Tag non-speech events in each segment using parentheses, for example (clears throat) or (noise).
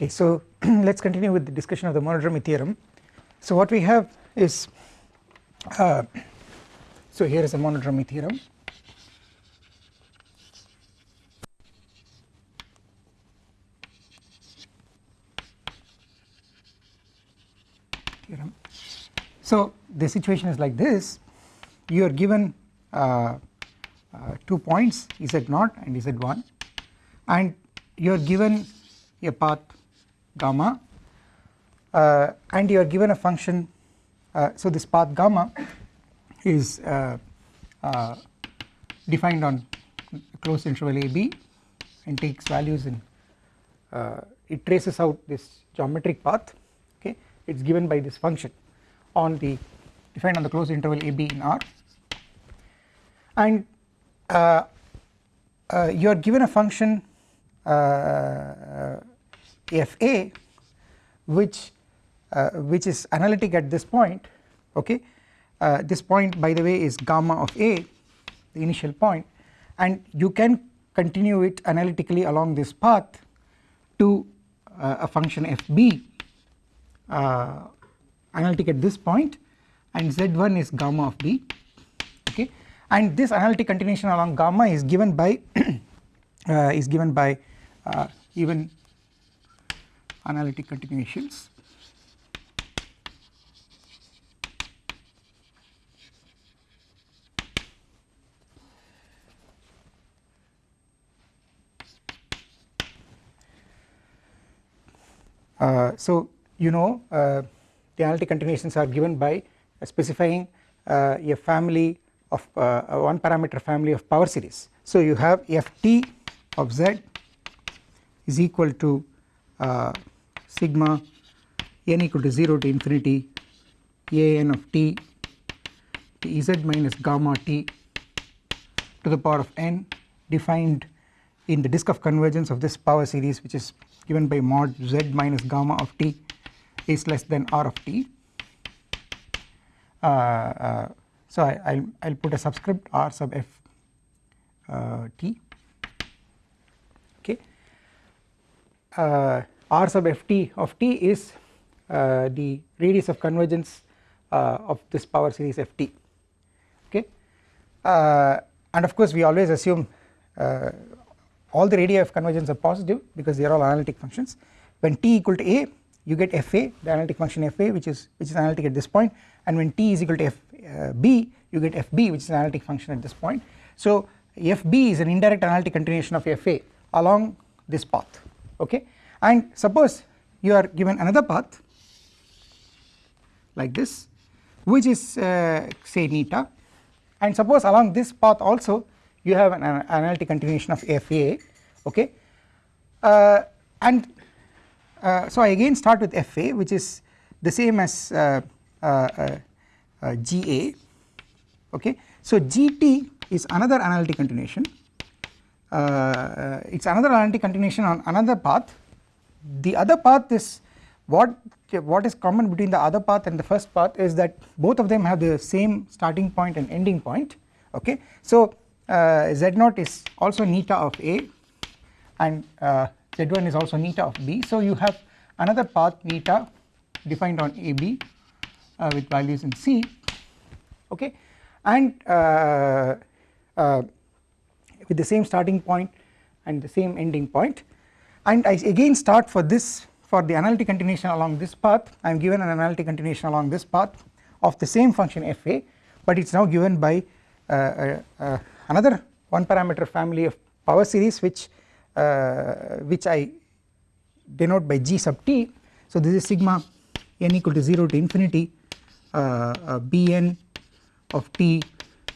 Okay, so (clears throat) let us continue with the discussion of the monodromy theorem. So what we have is uh, so here is a monodromy theorem theorem. So the situation is like this you are given uh, uh, two points z0 and z1 and you are given a path gamma uh, and you are given a function uh, so this path gamma is uh, uh, defined on closed interval a b and takes values in uh, it traces out this geometric path okay? It is given by this function on the defined on the closed interval a b in R. And uh, uh, you are given a function uh, fa which uh, which is analytic at this point okay? Uh, this point by the way is gamma of a the initial point and you can continue it analytically along this path to uh, a function fb uh, analytic at this point and z1 is gamma of b okay? And this analytic continuation along gamma is given by (coughs) uh, is given by uh, even analytic continuations Uh, so you know uh, the analytic continuations are given by uh, specifying a family of uh, one parameter family of power series. So you have ft of z is equal to uh, sigma n equal to 0 to infinity a n of t z minus gamma t to the power of n defined in the disk of convergence of this power series which is given by mod z minus gamma of t is less than r of t. Uh, uh, so I will I'll put a subscript r sub f uh, t okay uh, r sub f t of t is uh, the radius of convergence uh, of this power series f t. Okay? And of course we always assume all the radii of convergence are positive because they are all analytic functions. When t equal to a you get fa the analytic function fa which is which is analytic at this point. And when t is equal to fb uh, you get fb which is an analytic function at this point. So fb is an indirect analytic continuation of fa along this path. Okay and suppose you are given another path like this which is uh, say neta and suppose along this path also you have an, an analytic continuation of fa okay? Uh, and uh, so I again start with fa which is the same as uh, uh, uh, ga okay? So gt is another analytic continuation. It is another analytic continuation on another path the other path is what what is common between the other path and the first path is that both of them have the same starting point and ending point okay so uh, z0 is also neta of A and uh, z1 is also neta of B. So you have another path neta defined on AB uh, with values in C okay and uh, uh, with the same starting point and the same ending point and I again start for this for the analytic continuation along this path. I am given an analytic continuation along this path of the same function fa but it is now given by uh, another one parameter family of power series which uh, which I denote by g sub t. So this is sigma n equal to 0 to infinity uh, uh, bn of t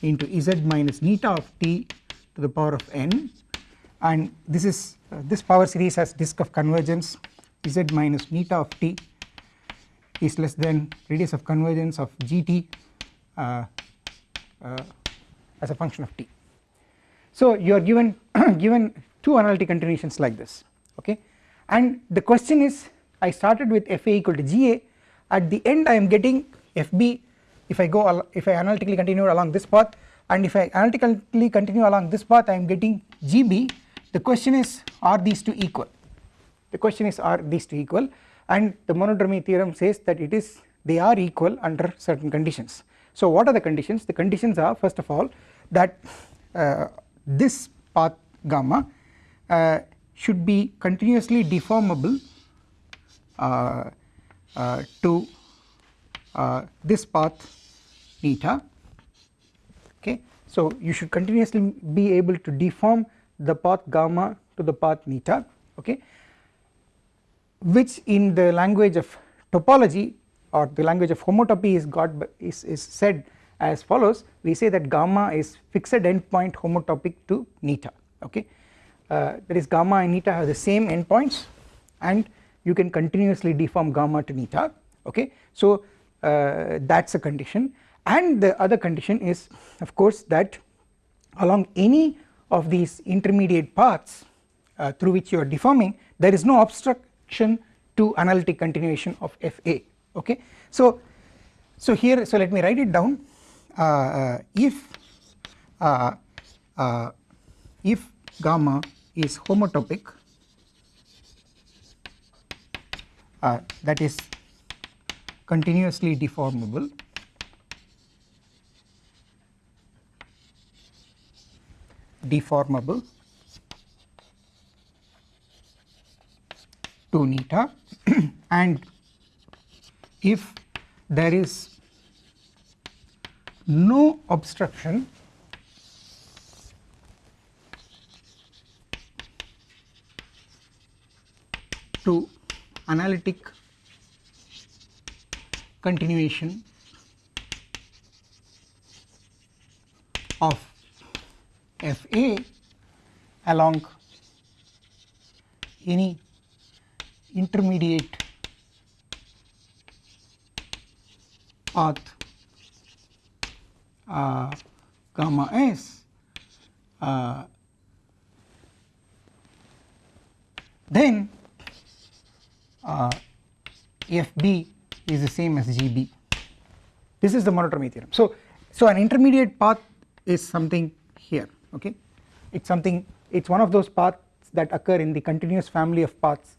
into z minus neta of t to the power of n and this is uh, this power series has disk of convergence. Z minus neta of t is less than radius of convergence of gt uh, uh, as a function of t. So you are given (clears throat) given two analytic continuations like this okay? And the question is I started with fa equal to ga at the end I am getting fb if I go if I analytically continue along this path. And if I analytically continue along this path I am getting gb the question is are these two equal? The question is are these two equal? And the monodromy theorem says that it is they are equal under certain conditions. So what are the conditions? The conditions are first of all that uh, this path gamma uh, should be continuously deformable uh, uh to uh, this path eta okay? So you should continuously be able to deform the path gamma to the path eta okay which in the language of topology or the language of homotopy is got is, is said as follows. We say that gamma is fixed endpoint homotopic to neta okay. Uh, that is gamma and neta have the same endpoints and you can continuously deform gamma to neta okay. So uh, that is a condition. And the other condition is of course that along any of these intermediate paths uh, through which you are deforming there is no obstruction to analytic continuation of Fa okay. So, so here so let me write it down uh, uh if uh, uh, if gamma is homotopic that is continuously deformable deformable. To neta (clears throat) and if there is no obstruction to analytic continuation of Fa along any intermediate path uh, gamma s uh, then uh, Fb is the same as Gb this is the monodromy theorem. So, so an intermediate path is something here okay? It is something it is one of those paths that occur in the continuous family of paths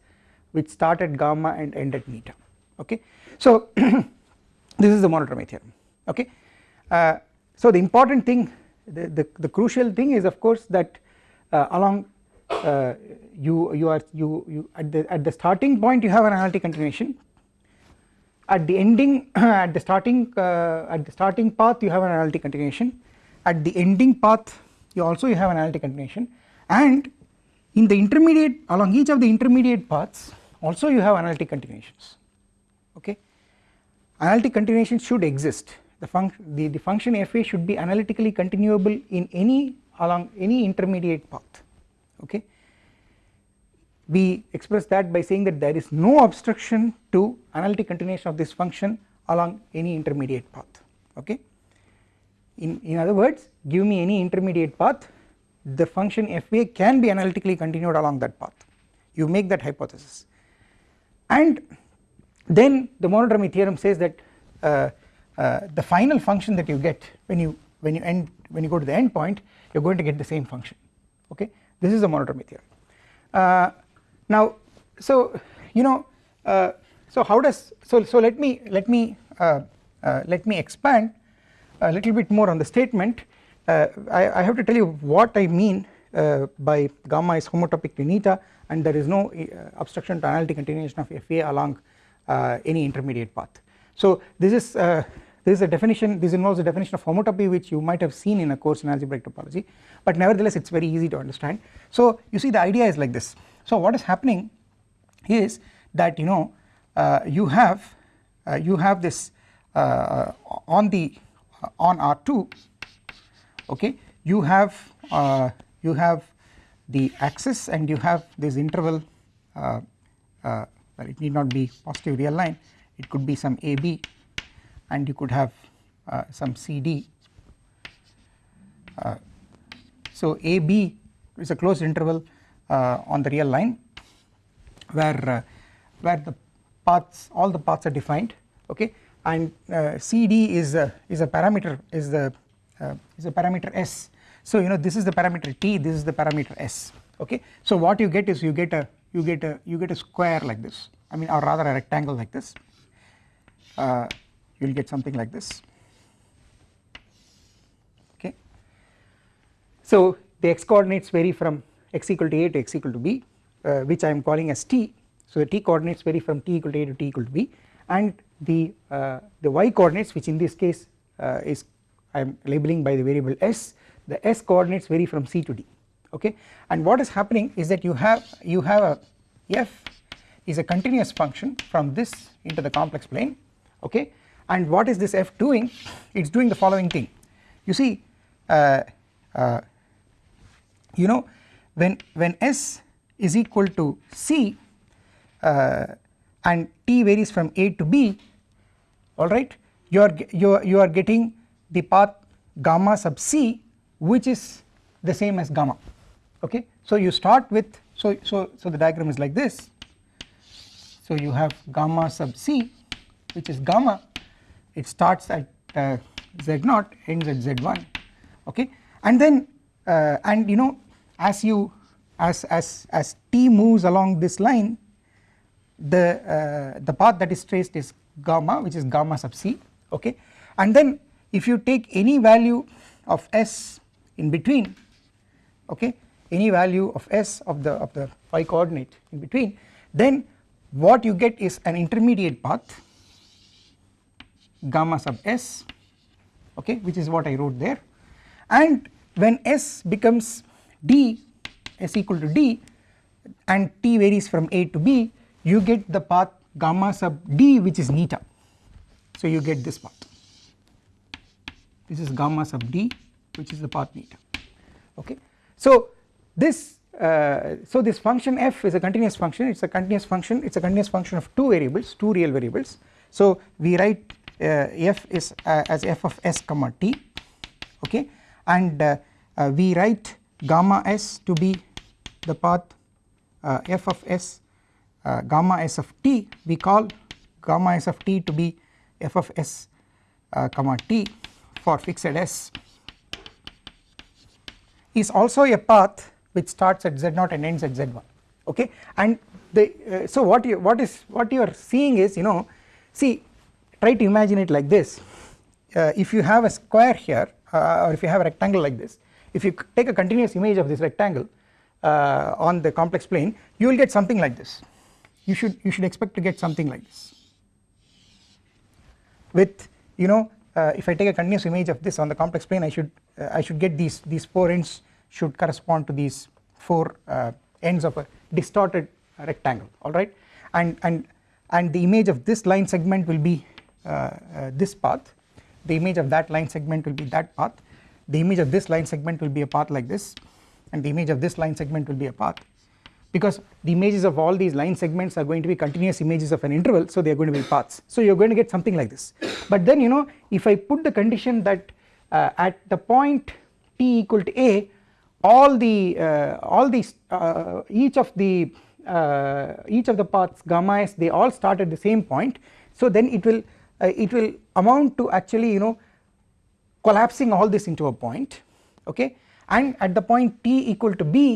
which start at gamma and end at neta okay. So (clears throat) this is the monodromy theorem. Okay. Uh, so the important thing the, the, the, crucial thing is of course that uh, along uh, you you are you you at the at the starting point you have an analytic continuation. At the ending (clears throat) at the starting uh, at the starting path you have an analytic continuation. At the ending path you also you have analytic continuation. And in the intermediate along each of the intermediate paths also you have analytic continuations. Okay? Analytic continuations should exist. The function the, the function fa should be analytically continuable in any along any intermediate path. Okay? We express that by saying that there is no obstruction to analytic continuation of this function along any intermediate path. Okay in in other words give me any intermediate path the function fa can be analytically continued along that path. You make that hypothesis. And then the monodromy theorem says that uh, uh, the final function that you get when you when you end when you go to the end point you are going to get the same function. Okay? This is the monodromy theorem. Uh, now so you know uh, so how does so so let me let me uh, uh, let me expand a little bit more on the statement I, I, have to tell you what I mean by gamma is homotopic to neta and there is no obstruction to analytic continuation of Fa along uh, any intermediate path. So this is uh, this is a definition this involves a definition of homotopy which you might have seen in a course in algebraic topology but nevertheless it is very easy to understand. So you see the idea is like this so what is happening is that you know uh, you have uh, you have this uh, on the on R2 okay you have uh, you have the axis and you have this interval uh, uh, it need not be positive real line it could be some AB and you could have uh, some CD. Uh, so AB is a closed interval uh, on the real line where where the paths all the paths are defined okay and CD is a is a parameter is the is a parameter S. So you know this is the parameter t this is the parameter s. Okay? So what you get is you get a you get a you get a square like this. I mean or rather a rectangle like this. Uh, you will get something like this. Okay. So the x coordinates vary from x equal to a to x equal to b uh, which I am calling as t. So the t coordinates vary from t equal to a to t equal to b. And the uh, the y coordinates which in this case uh, is I am labeling by the variable s. The s coordinates vary from c to d okay? And what is happening is that you have you have a f is a continuous function from this into the complex plane okay? And what is this f doing? It is doing the following thing. You see uh, uh, you know when when s is equal to c uh, and t varies from a to b alright you are you are, you are getting the path gamma sub c which is the same as gamma okay? So you start with so so so the diagram is like this. So you have gamma sub c which is gamma. It starts at uh, z0 ends at z1 okay? And then uh, and you know as you as as as t moves along this line the uh, the path that is traced is gamma which is gamma sub c okay? And then if you take any value of s in between okay any value of s of the of the phi coordinate in between then what you get is an intermediate path gamma sub s okay which is what I wrote there. And when s becomes d s equal to d and t varies from a to b you get the path gamma sub d which is neta. So you get this path this is gamma sub d which is the path neta. Okay? So this uh, so this function f is a continuous function. It is a continuous function. It is a continuous function of two variables two real variables. So we write uh, f is uh, as f of s comma t. Okay? And uh, we write gamma s to be the path f of s gamma s of t we call gamma s of t to be f of s comma t for fixed s is also a path which starts at z0 and ends at z1 okay? And the uh, so what you what is what you are seeing is you know see try to imagine it like this. Uh, if you have a square here uh, or if you have a rectangle like this if you take a continuous image of this rectangle uh, on the complex plane you will get something like this you should you should expect to get something like this. With you know uh, if I take a continuous image of this on the complex plane I should uh, I should get these these four ends should correspond to these four uh, ends of a distorted rectangle alright and and and the image of this line segment will be uh, uh, this path. The image of that line segment will be that path. The image of this line segment will be a path like this and the image of this line segment will be a path because the images of all these line segments are going to be continuous images of an interval so they are going to be paths. So you are going to get something like this. But then you know if I put the condition that uh, at the point t equal to a all the uh, all these uh, each of the uh, each of the paths gamma s they all start at the same point. So then it will uh, it will amount to actually you know collapsing all this into a point okay? And at the point t equal to b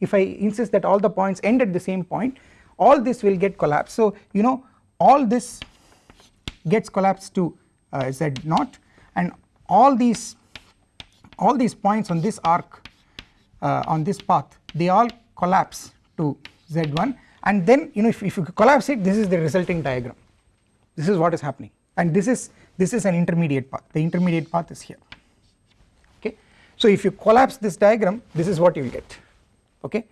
if I insist that all the points end at the same point all this will get collapsed. So you know all this gets collapsed to uh, z naught and all these all these points on this arc uh, on this path they all collapse to z1 and then you know if, if you collapse it this is the resulting diagram. This is what is happening. And this is this is an intermediate path. The intermediate path is here. Okay? So if you collapse this diagram this is what you will get okay?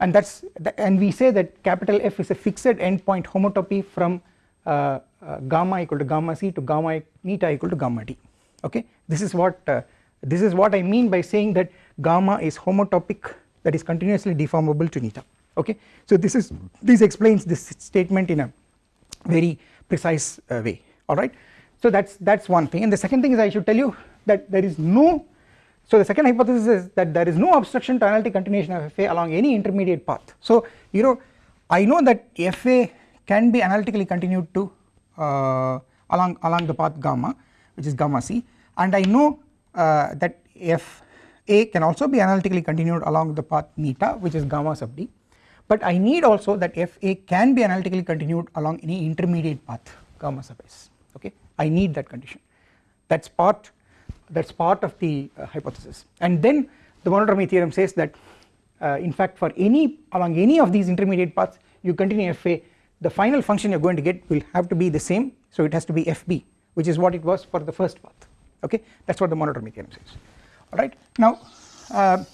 And that's and we say that capital F is a fixed endpoint homotopy from uh, uh, gamma equal to gamma c to gamma eta equal to gamma d. Okay? This is what uh, this is what I mean by saying that gamma is homotopic that is continuously deformable to neta okay? So this is this explains this statement in a very precise uh, way. Alright so that's that's one thing. And the second thing is I should tell you that there is no so the second hypothesis is that there is no obstruction to analytic continuation of FA along any intermediate path. So you know I know that FA can be analytically continued to uh, along along the path gamma which is gamma c. And I know uh, that FA can also be analytically continued along the path neta which is gamma sub d. But I need also that FA can be analytically continued along any intermediate path gamma sub s. Okay? I need that condition. That is part that is part of the uh, hypothesis. And then the monodromy theorem says that uh, in fact for any along any of these intermediate paths you continue FA the final function you are going to get will have to be the same. So it has to be FB which is what it was for the first path. Okay? That is what the monodromy theorem says. Alright now uh,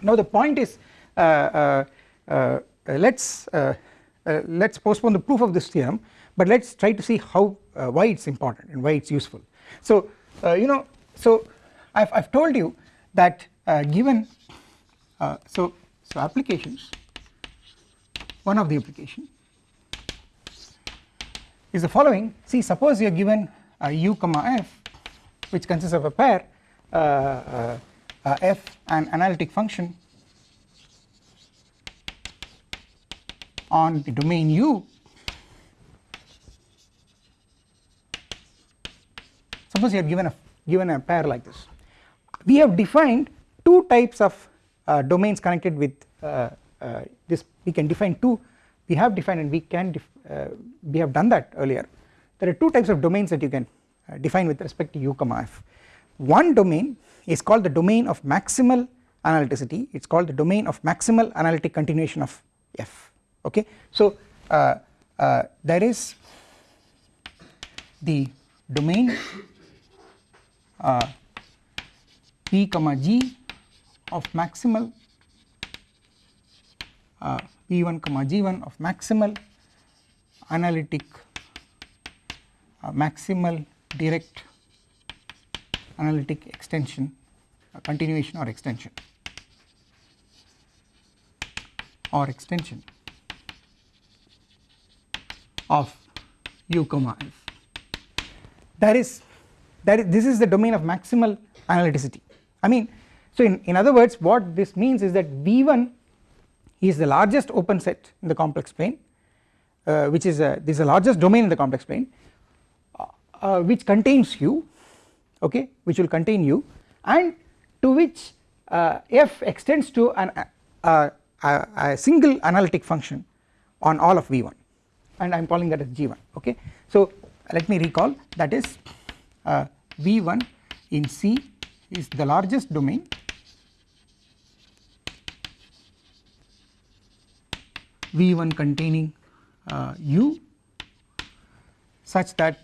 now the point is uh, uh, uh let us uh, let us postpone the proof of this theorem but let us try to see how why it is important and why it is useful. So you know so I have told you that given so so applications one of the application is the following. See suppose you are given u comma f which consists of a pair uh, uh, uh, f an analytic function on the domain U suppose you are given a given a pair like this. We have defined two types of uh, domains connected with uh, uh, this. We can define two. We have defined and we can we have done that earlier. There are two types of domains that you can define with respect to u comma f. One domain is called the domain of maximal analyticity. It is called the domain of maximal analytic continuation of f. Okay. So uh, uh, there is the domain uh, p comma g of maximal uh, p1 comma g1 of maximal analytic uh, maximal direct analytic extension continuation or extension. Or extension of u comma f. That is that is this is the domain of maximal analyticity I mean so in, in other words what this means is that V1 is the largest open set in the complex plane uh, which is a, this is the largest domain in the complex plane uh, uh, which contains u okay which will contain u and to which uh, f extends to an, uh, a, a, single analytic function on all of v1 and I am calling that as g1 okay. So let me recall that is v1 in C is the largest domain. V1 containing uh, u such that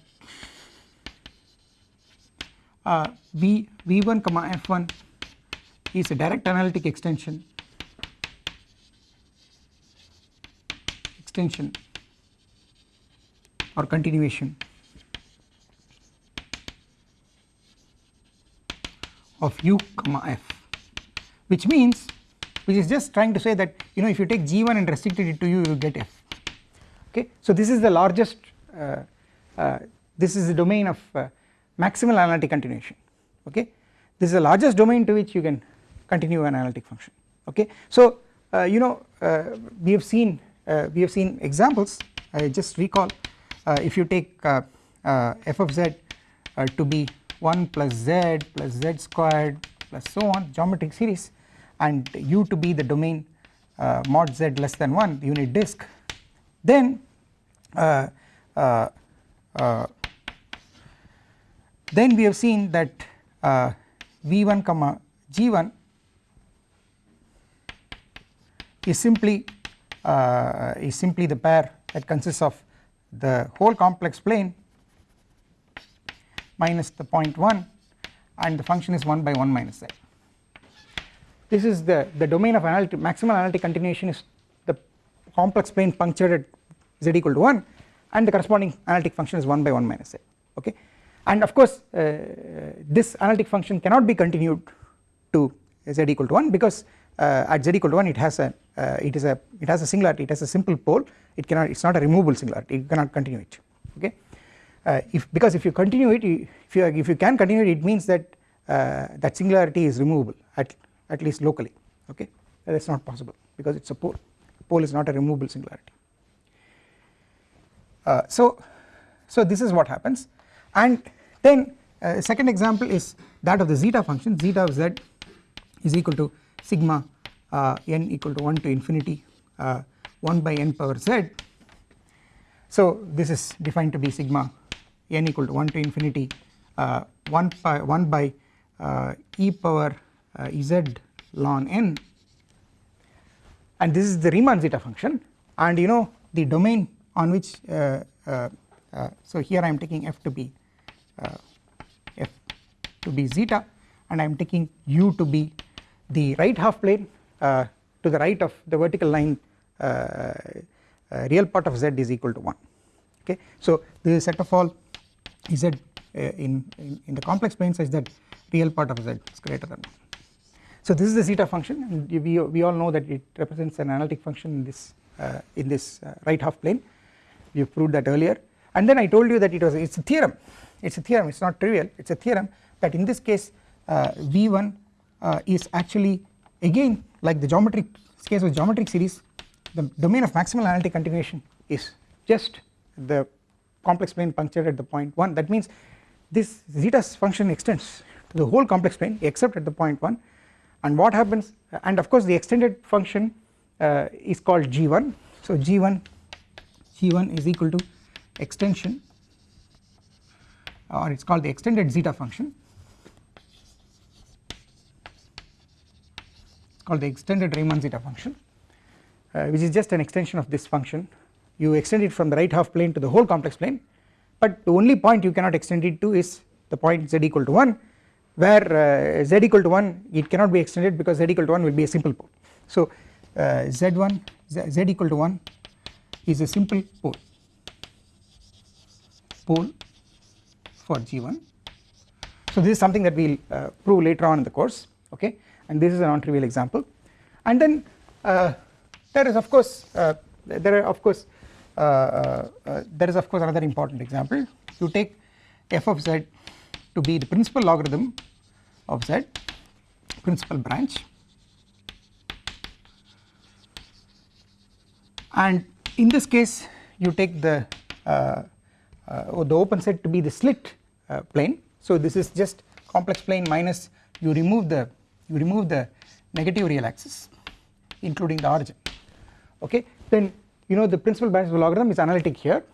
uh, v v1 comma f1 is a direct analytic extension extension or continuation of u comma f which means which is just trying to say that you know if you take g1 and restricted it to u you get f. Okay? So this is the largest uh, uh, this is the domain of uh, maximal analytic continuation. Okay? This is the largest domain to which you can continue an analytic function. Okay? So uh, you know uh, we have seen uh, we have seen examples. I just recall if you take f of z to be 1 plus z plus z squared plus so on geometric series and u to be the domain mod z less than 1 unit disk. Then then we have seen that uh, v1 comma g1 is simply uh, is simply the pair that consists of the whole complex plane minus the point 1 and the function is 1 by 1 minus z. This is the, the domain of analytic maximal analytic continuation is the complex plane punctured at z equal to 1 and the corresponding analytic function is 1 by 1 minus z okay? And of course uh, this analytic function cannot be continued to z equal to 1 because uh, at z equal to 1 it has a uh, it is a it has a singularity it has a simple pole. It cannot it is not a removable singularity you cannot continue it okay if because if you continue it if you if you can continue it it means that uh, that singularity is removable at at least locally okay? That is not possible because it is a pole. Pole is not a removable singularity. Uh, so so this is what happens. And then uh, second example is that of the zeta function. Zeta of z is equal to sigma uh, n equal to 1 to infinity uh, 1 by n power z. So this is defined to be sigma n equal to 1 to infinity uh, 1 by 1 by uh, e power uh, z ln n. And this is the Riemann zeta function. And you know the domain on which uh, uh, uh, so here I am taking f to be f to be zeta. And I am taking u to be the right half plane to the right of the vertical line real part of z is equal to 1 okay? So this is set of all z in, in, in the complex plane such that real part of z is greater than 1 so this is the zeta function and we, we all know that it represents an analytic function in this uh, in this uh, right half plane. We proved that earlier. And then I told you that it was it is a theorem. It is a theorem. It is not trivial. It is a theorem that in this case uh, V1 uh, is actually again like the geometric case of geometric series the domain of maximal analytic continuation is just the complex plane punctured at the point 1 that means this zeta function extends to the whole complex plane except at the point 1 and what happens and of course the extended function uh, is called g1 so g1 g1 is equal to extension or it is called the extended zeta function. Called the extended Riemann zeta function uh, which is just an extension of this function you extend it from the right half plane to the whole complex plane but the only point you cannot extend it to is the point z equal to 1 where uh, z equal to 1 it cannot be extended because z equal to 1 will be a simple pole. So uh, z1 z, z equal to 1 is a simple pole. Pole for G1 so this is something that we will uh, prove later on in the course okay? And this is a non-trivial example. And then uh, there is of course uh, there are of course there is of course another important example. You take f of z to be the principal logarithm of z principal branch and in this case you take the uh, uh, the open set to be the slit uh, plane. So this is just complex plane minus you remove the you remove the negative real axis including the origin. Okay? Then you know the principal branch logarithm is analytic here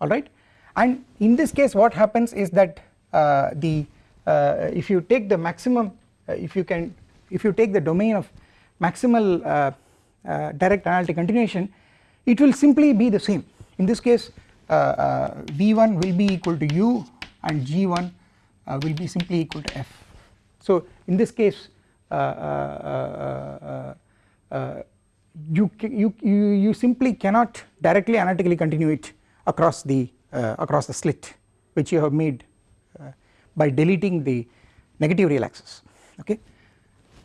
alright and in this case what happens is that uh, the uh, if you take the maximum uh, if you can if you take the domain of maximal uh, direct analytic continuation it will simply be the same in this case uh, uh, V1 will be equal to u and G1 uh, will be simply equal to f. So in this case you, you, you, you simply cannot directly analytically continue it across the across the slit which you have made by deleting the negative real axis okay.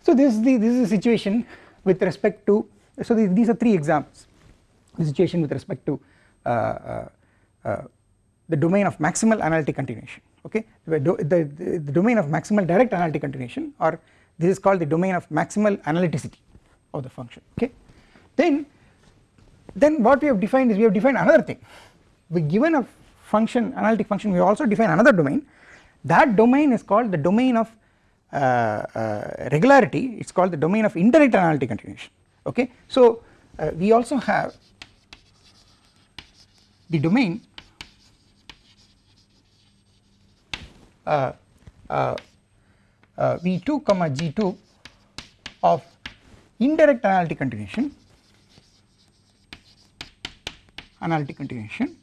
So this is the this is the situation with respect to so these, these are three examples. The situation with respect to uh, uh, uh, the domain of maximal analytic continuation okay? The, the, the domain of maximal direct analytic continuation or this is called the domain of maximal analyticity of the function okay then then what we have defined is we have defined another thing. We given a function analytic function we also define another domain. That domain is called the domain of uh, uh, regularity. It is called the domain of indirect analytic continuation. Okay? So uh, we also have the domain uh, uh, uh, V2 comma G2 of indirect analytic continuation analytic continuation.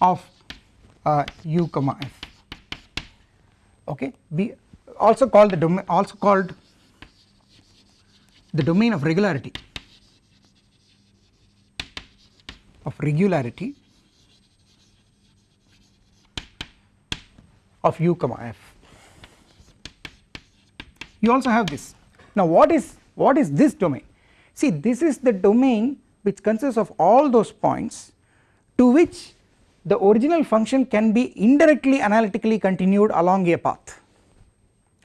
of uh, u comma f. Okay we also called the domain also called the domain of regularity of regularity of u comma f. You also have this. Now what is what is this domain? See this is the domain which consists of all those points to which the original function can be indirectly analytically continued along a path.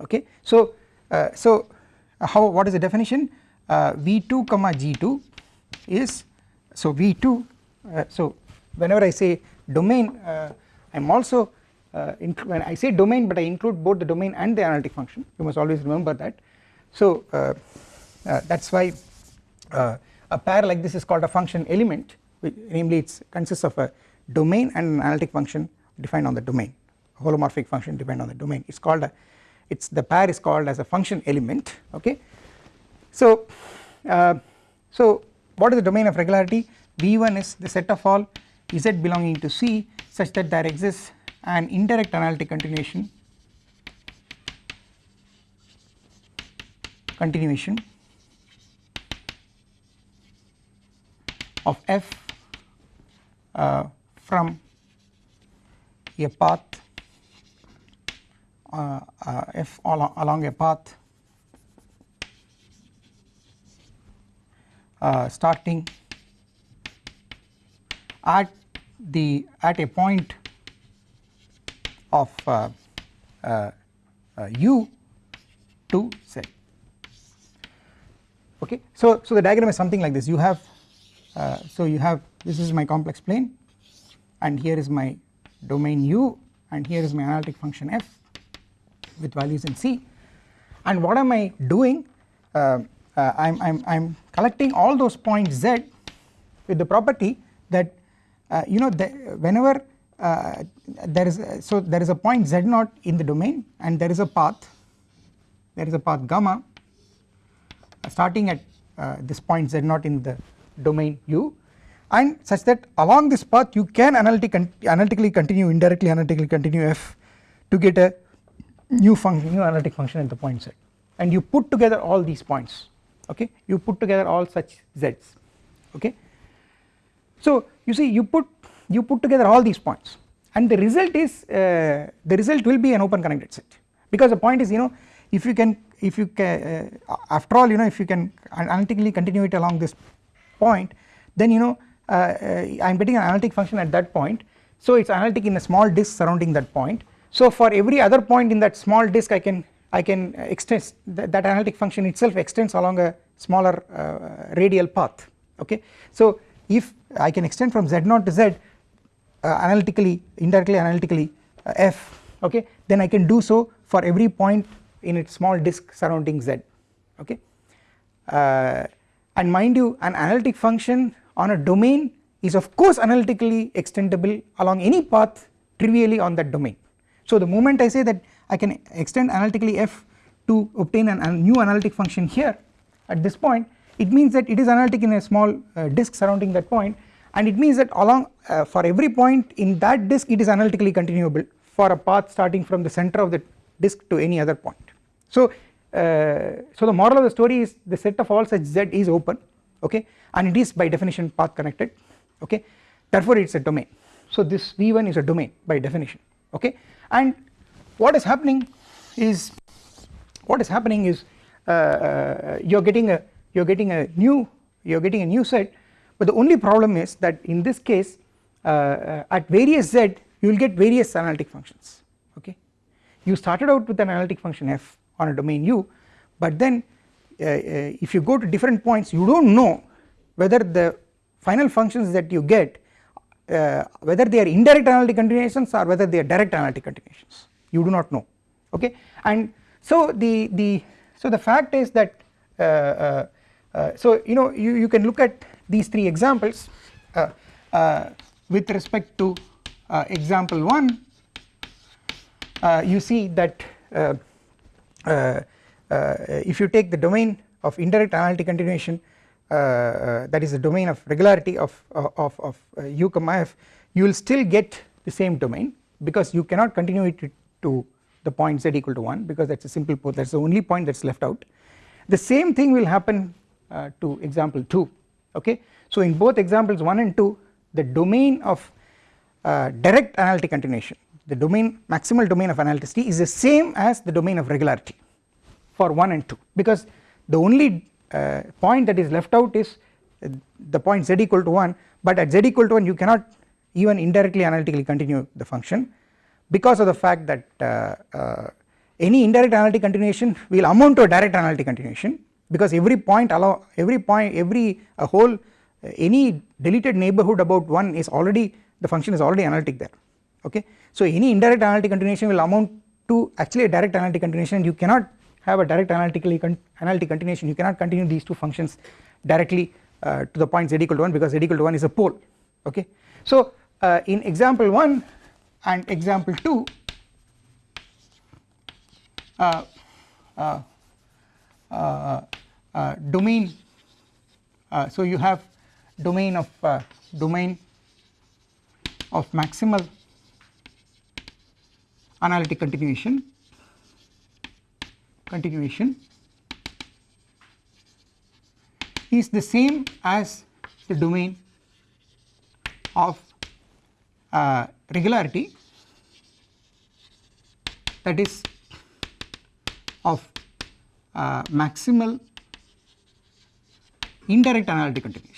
Okay? So uh, so how what is the definition? Uh, v2 comma g2 is so v2 uh, so whenever I say domain uh, I am also uh, when I say domain but I include both the domain and the analytic function. You must always remember that. So uh, uh, that is why uh, a pair like this is called a function element namely it consists of a domain and an analytic function defined on the domain. Holomorphic function defined on the domain. It is called a it's the pair is called as a function element okay? So uh, so what is the domain of regularity? V1 is the set of all z belonging to c such that there exists an indirect analytic continuation continuation of f uh, from a path uh, uh, f along, along a path uh, starting at the at a point of uh, uh, u to z. Okay? So so the diagram is something like this. You have uh, so you have this is my complex plane and here is my domain u and here is my analytic function f with values in c. And what am I doing? Uh, uh, I'm, I'm, I'm collecting all those points z with the property that you know the, whenever uh, there is a, so there is a point z naught in the domain and there is a path there is a path gamma uh, starting at uh, this point z naught in the domain u. And such that along this path you can analytic analytically continue indirectly analytically continue f to get a new function new analytic function at the point z. And you put together all these points okay? You put together all such z's okay? So you see you put you put together all these points. And the result is uh, the result will be an open connected set. Because the point is you know if you can if you can uh, after all you know if you can analytically continue it along this point then you know uh, uh I am getting an analytic function at that point. So it is analytic in a small disk surrounding that point. So for every other point in that small disk I can I can extend th that analytic function itself extends along a smaller uh, radial path okay? So if I can extend from z0 to z uh, analytically indirectly analytically uh, f okay? Then I can do so for every point in its small disk surrounding z okay? Uh, and mind you an analytic function on a domain is of course analytically extendable along any path trivially on that domain so the moment I say that I can extend analytically f to obtain an, a new analytic function here at this point it means that it is analytic in a small uh, disk surrounding that point and it means that along uh, for every point in that disk it is analytically continuable for a path starting from the center of the disk to any other point. So, so the moral of the story is the set of all such z is open okay? And it is by definition path connected okay? Therefore it is a domain. So this V1 is a domain by definition okay? And what is happening is what is happening is uh, uh you are getting a you are getting a new you are getting a new set but the only problem is that in this case uh, uh, at various z you will get various analytic functions okay? You started out with an analytic function f on a domain u. But then uh, uh, if you go to different points you do not know whether the final functions that you get uh, whether they are indirect analytic continuations or whether they are direct analytic continuations. You do not know. Okay? And so the the so the fact is that uh, so you know you, you can look at these three examples uh, uh, with respect to uh, example 1 you see that Uh, uh, if you take the domain of indirect analytic continuation uh, that is the domain of regularity of, of, of u comma f you will still get the same domain because you cannot continue it to the point z equal to 1 because that is a simple pole that is the only point that is left out the same thing will happen uh, to example 2 okay. So in both examples 1 and 2 the domain of uh, direct analytic continuation the domain maximal domain of analyticity is the same as the domain of regularity for 1 and 2 because the only uh, point that is left out is uh, the point z equal to 1 but at z equal to 1 you cannot even indirectly analytically continue the function because of the fact that uh, uh, any indirect analytic continuation will amount to a direct analytic continuation because every point allow every point every a whole any deleted neighborhood about 1 is already the function is already analytic there. Okay so any indirect analytic continuation will amount to actually a direct analytic continuation you cannot have a direct analytically con analytic continuation. You cannot continue these two functions directly uh, to the point z equal to 1 because z equal to 1 is a pole. Okay? So uh, in example 1 and example 2 uh, uh, uh, uh domain so you have domain of domain of maximal analytic continuation continuation is the same as the domain of uh, regularity that is of uh, maximal indirect analytic continuation.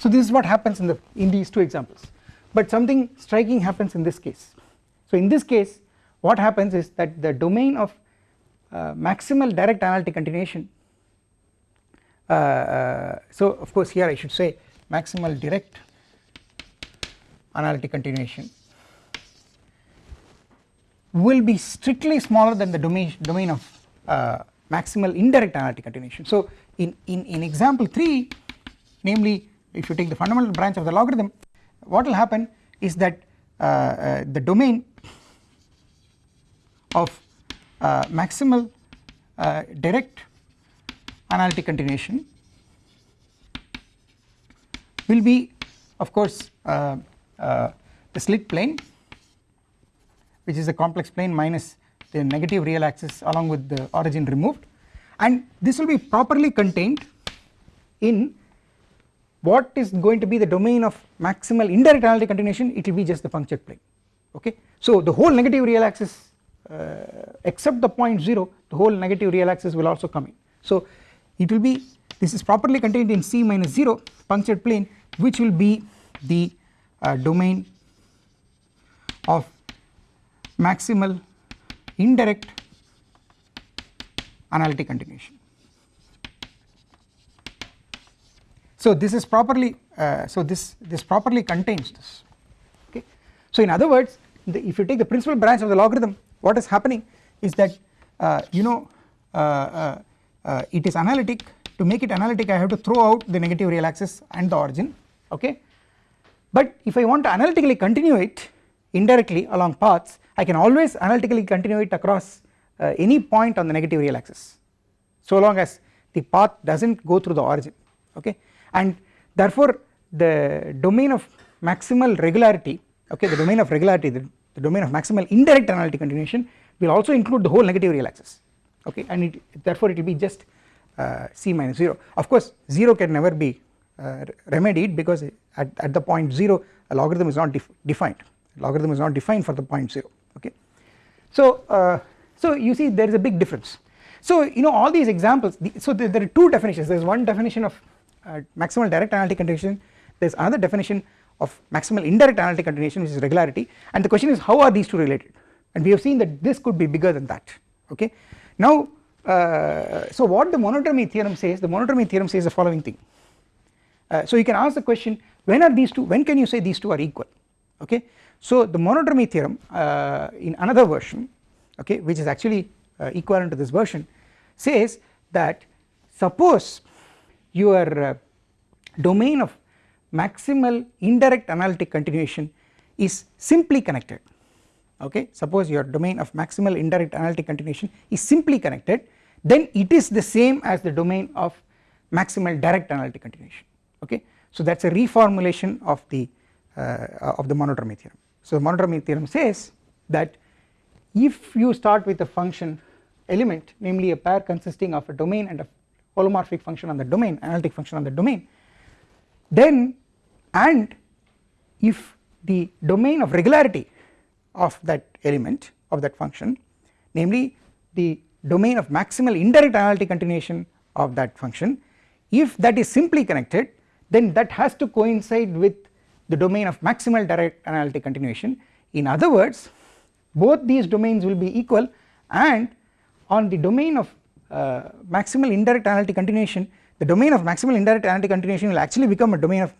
So this is what happens in the in these two examples but something striking happens in this case. So in this case what happens is that the domain of uh, maximal direct analytic continuation uh, uh, so of course here I should say maximal direct analytic continuation will be strictly smaller than the domain domain of uh, maximal indirect analytic continuation. So in, in, in example 3 namely if you take the fundamental branch of the logarithm what will happen is that uh, uh, the domain of uh, maximal uh, direct analytic continuation will be of course uh, uh, the slit plane which is a complex plane minus the negative real axis along with the origin removed. And this will be properly contained in what is going to be the domain of maximal indirect analytic continuation it will be just the punctured plane okay. So the whole negative real axis uh, except the point 0 the whole negative real axis will also come in. So it will be this is properly contained in C minus 0 punctured plane which will be the uh, domain of maximal indirect analytic continuation. So this is properly uh, so this this properly contains this. Okay. So in other words the, if you take the principal branch of the logarithm what is happening is that uh, you know uh, uh, uh it is analytic. To make it analytic I have to throw out the negative real axis and the origin. Okay? But if I want to analytically continue it indirectly along paths I can always analytically continue it across uh, any point on the negative real axis. So long as the path does not go through the origin. Okay and therefore the domain of maximal regularity okay the domain of regularity the, the domain of maximal indirect analytic continuation will also include the whole negative real axis okay? And it, therefore it will be just uh, c minus 0 of course 0 can never be uh, remedied because at, at the point 0 a logarithm is not def defined. Logarithm is not defined for the point 0 okay. So uh, so you see there is a big difference. So you know all these examples the, so there, there, are two definitions. There is one definition of maximal direct analytic continuation there is another definition of maximal indirect analytic continuation which is regularity and the question is how are these two related and we have seen that this could be bigger than that okay. Now uh, so what the monodromy theorem says the monodromy theorem says the following thing uh, so you can ask the question when are these two when can you say these two are equal okay. So the monodromy theorem uh, in another version okay which is actually uh, equivalent to this version says that suppose your uh, domain of maximal indirect analytic continuation is simply connected okay suppose your domain of maximal indirect analytic continuation is simply connected then it is the same as the domain of maximal direct analytic continuation okay. So that is a reformulation of the uh, of the monodromy theorem. So the monodromy theorem says that if you start with a function element namely a pair consisting of a domain and a holomorphic function on the domain analytic function on the domain. Then and if the domain of regularity of that element of that function namely the domain of maximal indirect analytic continuation of that function if that is simply connected then that has to coincide with the domain of maximal direct analytic continuation. In other words both these domains will be equal and on the domain of maximal indirect analytic continuation the domain of maximal indirect analytic continuation will actually become a domain of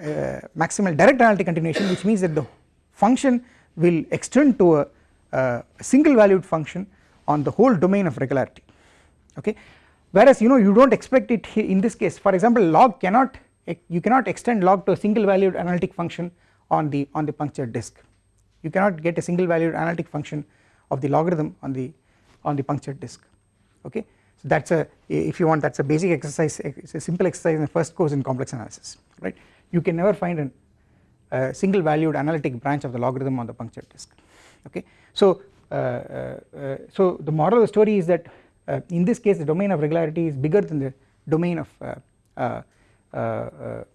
uh, maximal direct analytic continuation which means that the function will extend to a, uh, a single valued function on the whole domain of regularity. Okay? Whereas you know you do not expect it in this case for example log cannot you cannot extend log to a single valued analytic function on the on the punctured disk. You cannot get a single valued analytic function of the logarithm on the on the punctured disk okay? So that is a if you want that is a basic exercise it is a simple exercise in the first course in complex analysis right? You can never find an, a single valued analytic branch of the logarithm on the punctured disk. Okay? So uh, uh, uh, so the moral of the story is that in this case the domain of regularity is bigger than the domain of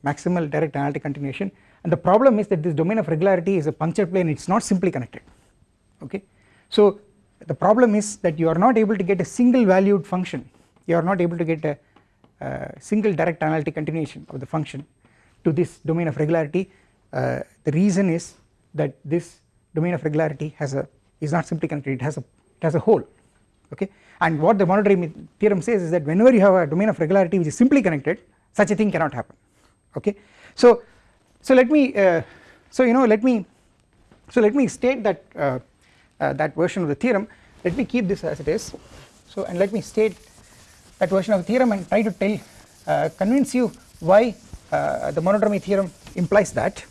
maximal direct analytic continuation. And the problem is that this domain of regularity is a punctured plane. It is not simply connected. Okay? So the problem is that you are not able to get a single valued function. You are not able to get a, single direct analytic continuation of the function to this domain of regularity. Uh, the reason is that this domain of regularity has a is not simply connected it has a it has a hole okay? And what the monodromy theorem says is that whenever you have a domain of regularity which is simply connected such a thing cannot happen okay? So so let me uh, so you know let me so let me state that uh, that version of the theorem let me keep this as it is. So and let me state that version of the theorem and try to tell uh, convince you why uh, the monodromy theorem implies that.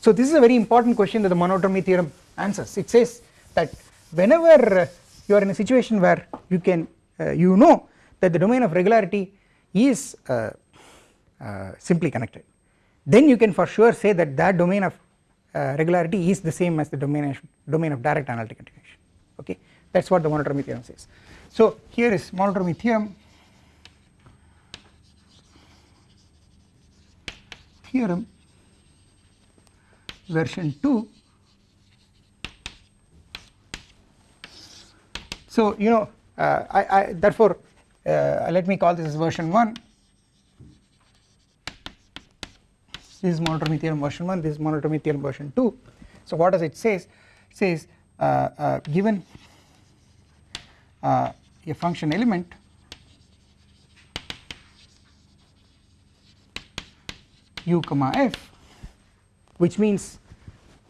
So this is a very important question that the monodromy theorem answers. It says that whenever you are in a situation where you can uh, you know that the domain of regularity is uh, uh, simply connected then you can for sure say that that domain of uh, regularity is the same as the domain of, domain of direct analytic continuation okay? That is what the monodromy theorem says. So here is monodromy theorem theorem version 2 so you know uh, I, I, therefore uh, let me call this as version 1 this is monodromy theorem version 1 this is monodromy theorem version 2 so what does it says it says uh, uh given uh, a function element u comma f which means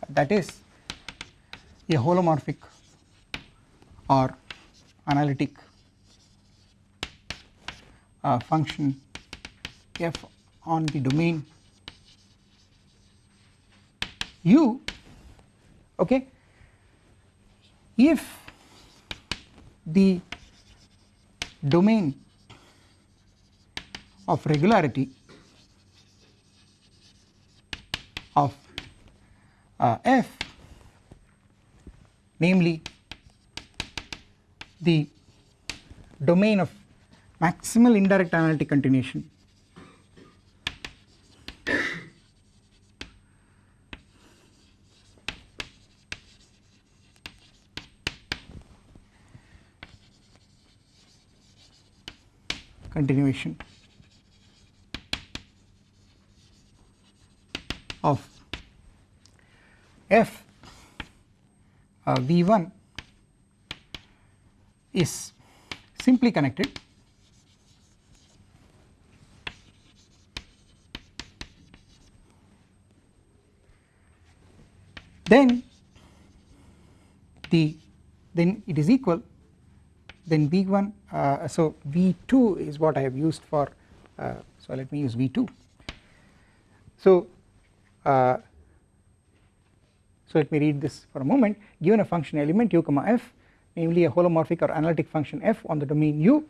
that is a holomorphic or analytic uh, function f on the domain u okay? If the domain of regularity of uh, f namely the domain of maximal indirect analytic continuation continuation of f uh, v1 is simply connected then the then it is equal then v1 uh, so v2 is what I have used for uh, so let me use v2 so uh, so let me read this for a moment. Given a function element u comma f namely a holomorphic or analytic function f on the domain u.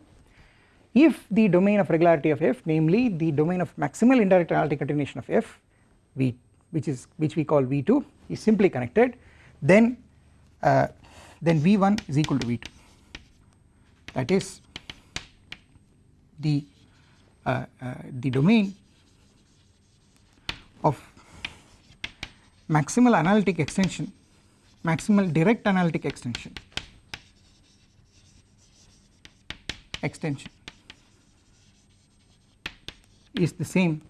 If the domain of regularity of f namely the domain of maximal indirect analytic continuation of f v which is which we call V2 is simply connected then uh, then V1 is equal to V2 that is the uh, uh, the domain of maximal analytic extension maximal direct analytic extension extension is the same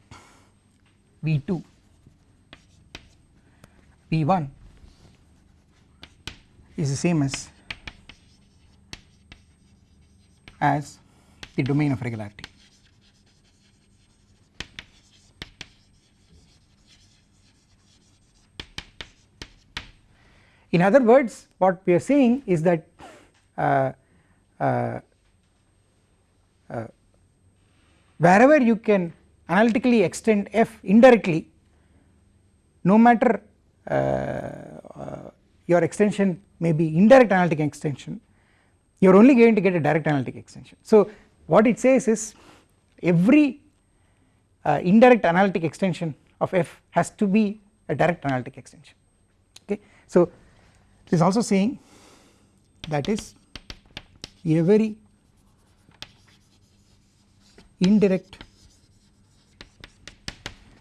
V2 V1 is the same as as the domain of regularity. In other words what we are saying is that uh, uh, uh, wherever you can analytically extend f indirectly no matter uh, uh, your extension may be indirect analytic extension you are only going to get a direct analytic extension. So what it says is every uh, indirect analytic extension of f has to be a direct analytic extension okay. So it is also saying that is every indirect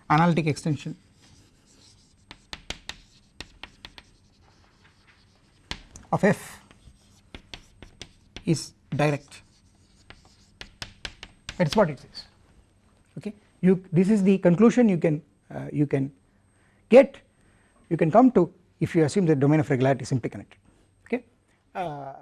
analytic extension of f is direct. That is what it says okay? You this is the conclusion you can uh, you can get. You can come to if you assume the domain of regularity is simply connected. Okay. Uh,